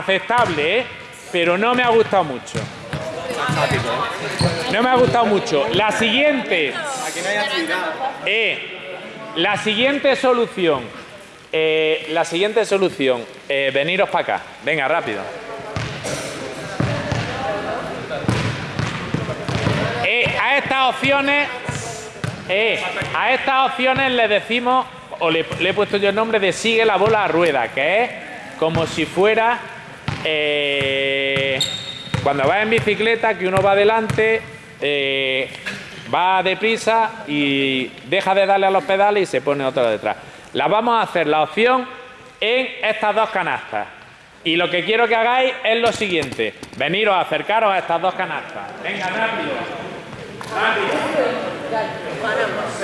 Aceptable, ¿eh? Pero no me ha gustado mucho. No me ha gustado mucho. La siguiente. Eh, la siguiente solución. eh, la siguiente solución. eh, veniros para acá. Venga, rápido. Eh, a estas opciones. eh, a estas opciones le decimos. O le, le he puesto yo el nombre de sigue la bola a rueda, que es como si fuera. Eh, cuando va en bicicleta, que uno va adelante, eh, va deprisa y deja de darle a los pedales y se pone otro detrás. La vamos a hacer la opción en estas dos canastas. Y lo que quiero que hagáis es lo siguiente. Veniros a acercaros a estas dos canastas. Venga, rápido. Rápido.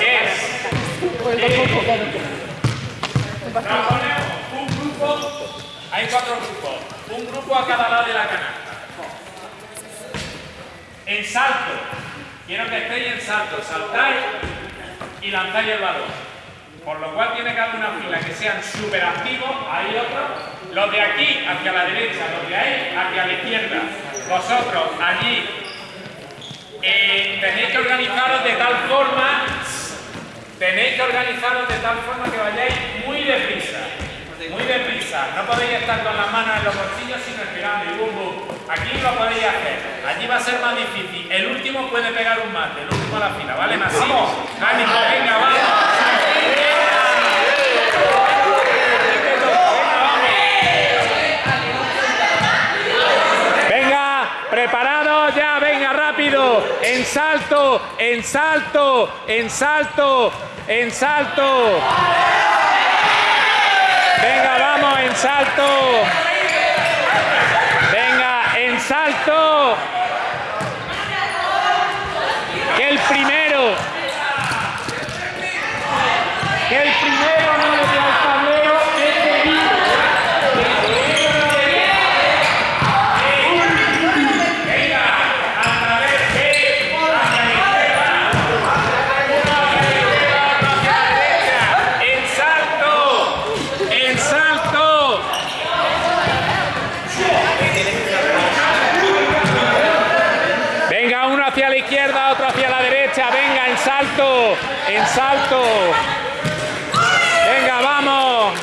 Es. Nos ponemos un grupo. Hay cuatro grupos. A cada lado de la canasta. En salto. Quiero que estéis en salto. Saltáis y lanzáis el balón. Por lo cual tiene que haber una fila que sean súper activos. Hay otros. Los de aquí hacia la derecha, los de ahí hacia la izquierda. Vosotros allí eh, tenéis que organizaros de tal forma. Tenéis que organizaros de tal forma que vayáis muy deprisa. Muy deprisa. No podéis estar con las manos en los bolsillos sin respirando y bum bum. Aquí lo podéis hacer. Allí va a ser más difícil. El último puede pegar un mate, el último a la fila, ¿vale? Masivo. Ánimo, venga, vamos. Venga, preparados ya, venga, rápido. En salto, en salto, en salto, en salto. En salto. Venga, en salto. Que el primero. Que el primero no le dé al tablero este vídeo. En salto, en salto. Venga, uno hacia la izquierda, otro hacia la derecha. Venga, en salto, en salto. Venga, vamos.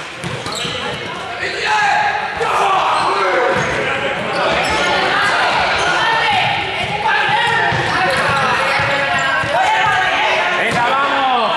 Venga, vamos.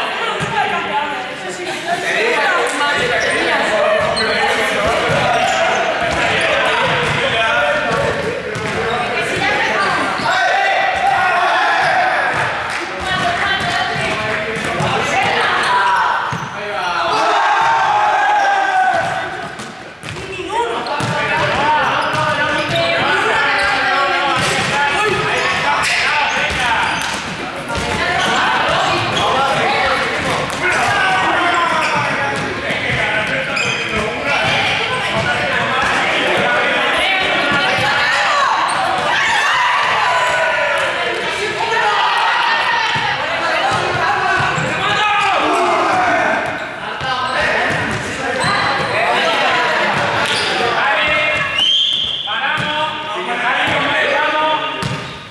Paramos, tal y como estamos,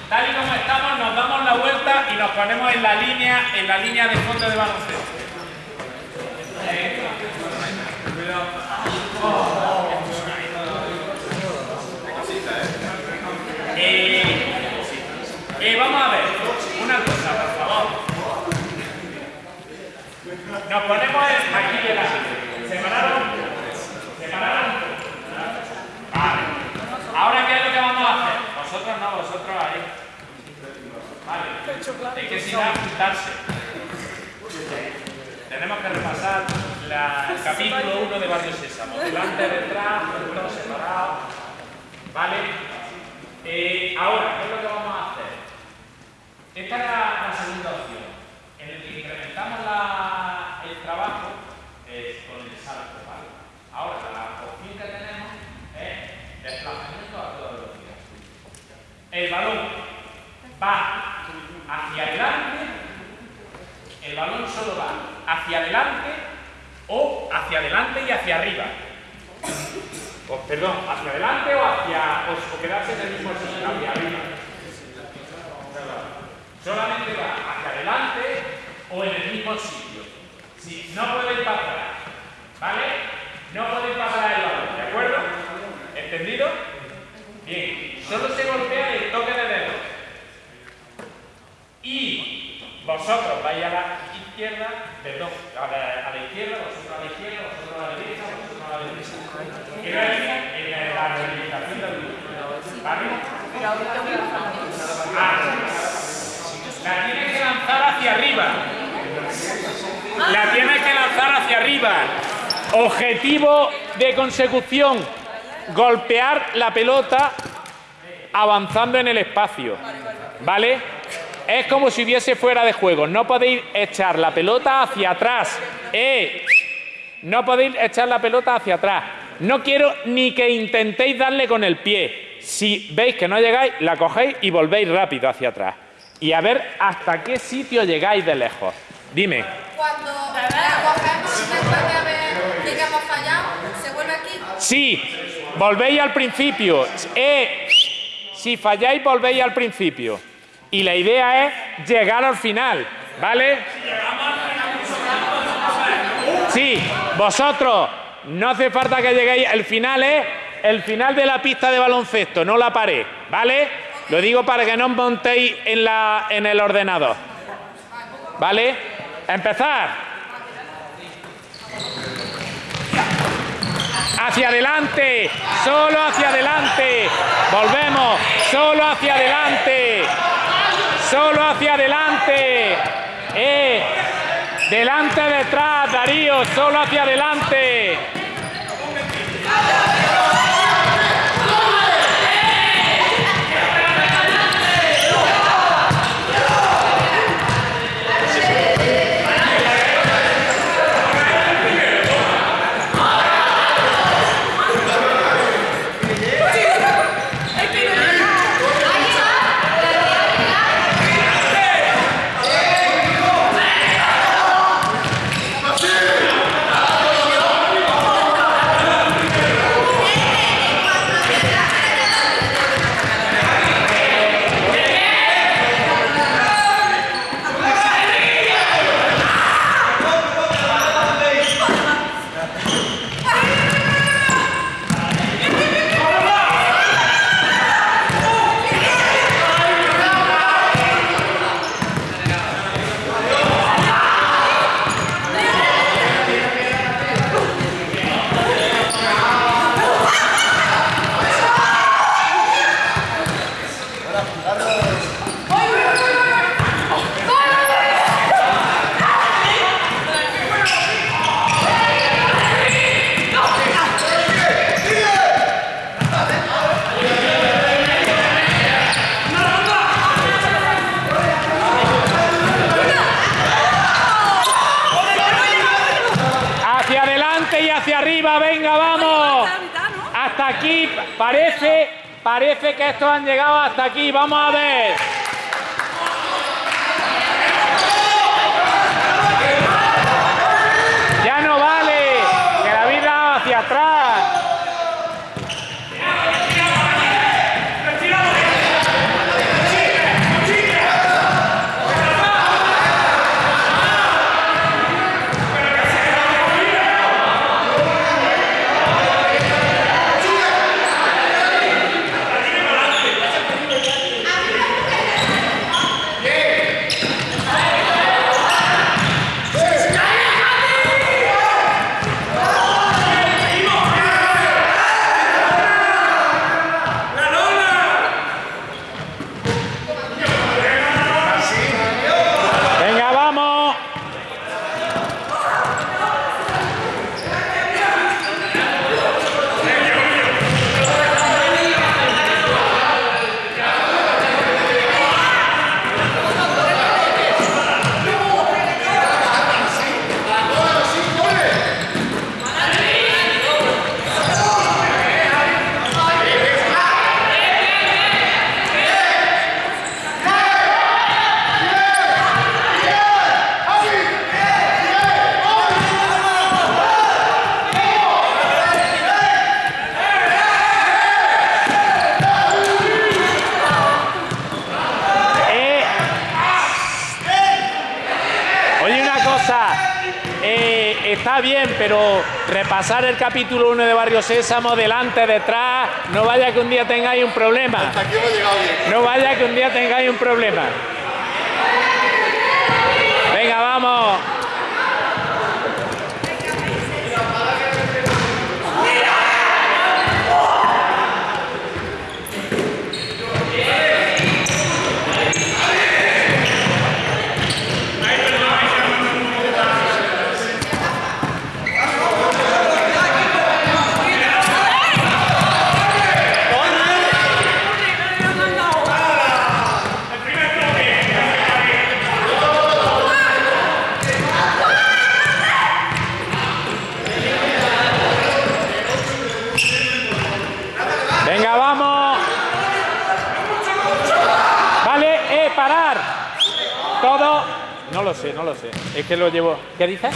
tal y como estamos, nos damos la vuelta y nos ponemos en la línea, en la línea de fondo de baloncesto. Eh, eh, vamos a ver, una cosa, por favor. Nos ponemos aquí delante. ¿Separaron? ¿Separaron? Vale. Ahora, ¿qué es lo que vamos a hacer? Vosotros no, vosotros ahí. Vale. Es que si no, juntarse. Tenemos que repasar la- el capítulo 1 de Barrio Sésamo. Delante, detrás, juntos, separados. ¿Vale? Eh, ahora, ¿qué es lo que vamos a hacer? Esta es la, la segunda opción, en el que incrementamos la- el trabajo eh, con el salto, ¿vale? Ahora, la opción que tenemos es desplazamiento a toda velocidad. El balón va hacia adelante, el balón solo va hacia arriba. O, perdón, hacia adelante o hacia. o, quedarse en el mismo sitio, hacia arriba. Solamente va hacia adelante o en el mismo sitio. Si no podéis pasar, ¿vale? No podéis pasar el balón, ¿de acuerdo? ¿Entendido? Bien, solo se golpea el toque de dedo. Y vosotros vais a la izquierda, perdón, a la, a la izquierda, vosotros a la izquierda, vosotros a la derecha, vosotros a la derecha. Decir, en la rehabilitación del grupo. ¿Vale? Ah, la tienes que lanzar hacia arriba. La tienes que lanzar hacia arriba. Objetivo de consecución, golpear la pelota avanzando en el espacio. ¿Vale? Es como si hubiese fuera de juego. No podéis echar la pelota hacia atrás. ¡Eh! No podéis echar la pelota hacia atrás. No quiero ni que intentéis darle con el pie. Si veis que no llegáis, la cogéis y volvéis rápido hacia atrás. Y a ver hasta qué sitio llegáis de lejos. Dime. Cuando la cogemos después de haber, fallado, ¿se vuelve aquí? Sí, volvéis al principio. Eh, si falláis, volvéis al principio. Y la idea es llegar al final, ¿vale? Sí, vosotros, no hace falta que lleguéis. El final es el final de la pista de baloncesto, no la pared, ¿vale? Lo digo para que no os montéis en, la, en el ordenador. ¿Vale? Empezar. Hacia adelante, solo hacia adelante. Volvemos, solo hacia adelante. Solo hacia adelante. Eh, delante, detrás, Darío, solo hacia adelante. Hacia adelante y hacia arriba, venga, vamos. Hasta parece, parece que estos han llegado hasta aquí, vamos a ver. Está bien, pero repasar el capítulo 1 de Barrio Sésamo, delante, detrás, no vaya que un día tengáis un problema. No vaya que un día tengáis un problema. Venga, vamos. Venga, vamos. Vale, eh, parar. Todo. No lo sé, no lo sé. Es que lo llevo. ¿Qué dices?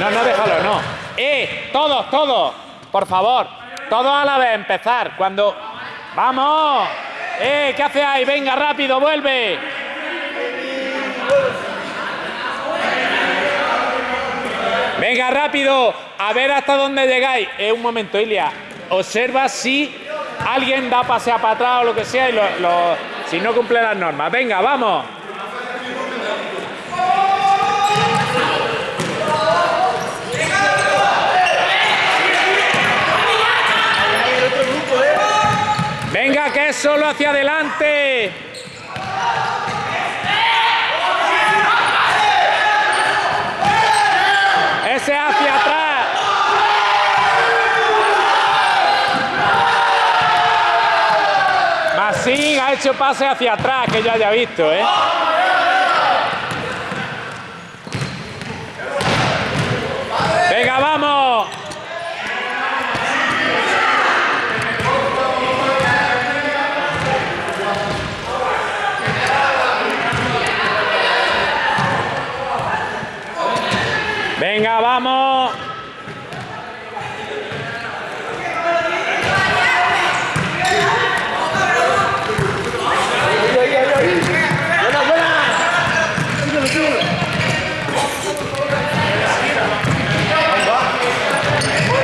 No, no, déjalo, no. Eh, todos, todos. Por favor. Todos a la vez, empezar. Cuando. ¡Vamos! ¡Eh! ¿Qué hace ahí? Venga, rápido, vuelve. Venga, rápido. A ver hasta dónde llegáis. Eh, un momento, Ilia. Observa si alguien da pasea para atrás o lo que sea y lo- lo- si no cumple las normas. Venga, vamos. Venga, que solo hacia adelante. Ese hacia atrás. Masín ha hecho pase hacia atrás, que yo haya visto, ¿eh? Venga, vamos. Venga, vamos.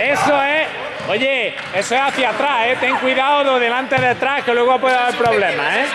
Eso es. Es hacia atrás, ¿eh? Ten cuidado de delante detrás, que luego puede haber problemas, ¿eh?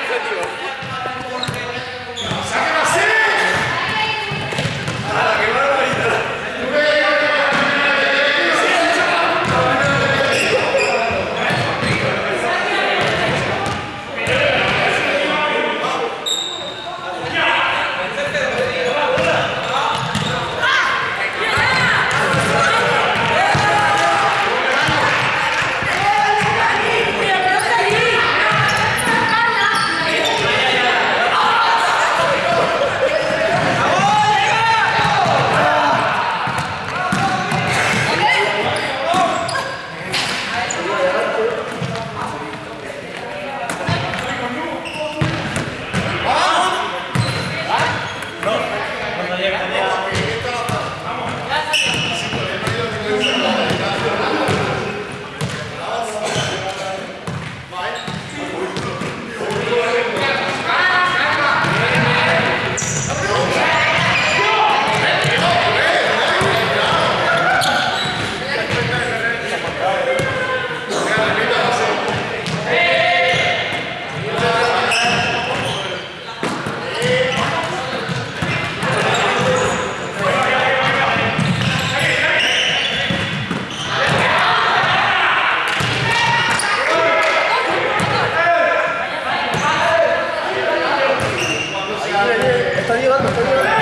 Está llegando, está llegando.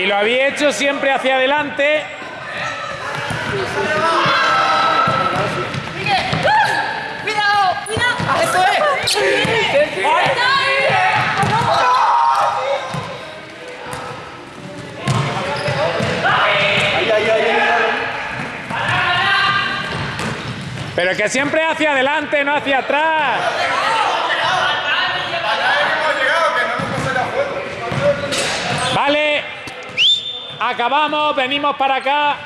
Y lo había hecho siempre hacia adelante. ¡Cuidado! ¡Cuidado! ¡Eso es! Pero que siempre hacia adelante, no hacia atrás. Vale. Acabamos, venimos para acá.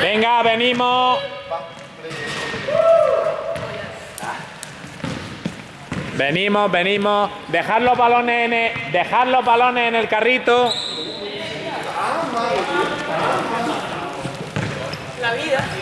Venga, venimos. Venimos, venimos. Dejar los balones en el, dejar los balones en el carrito. La vida.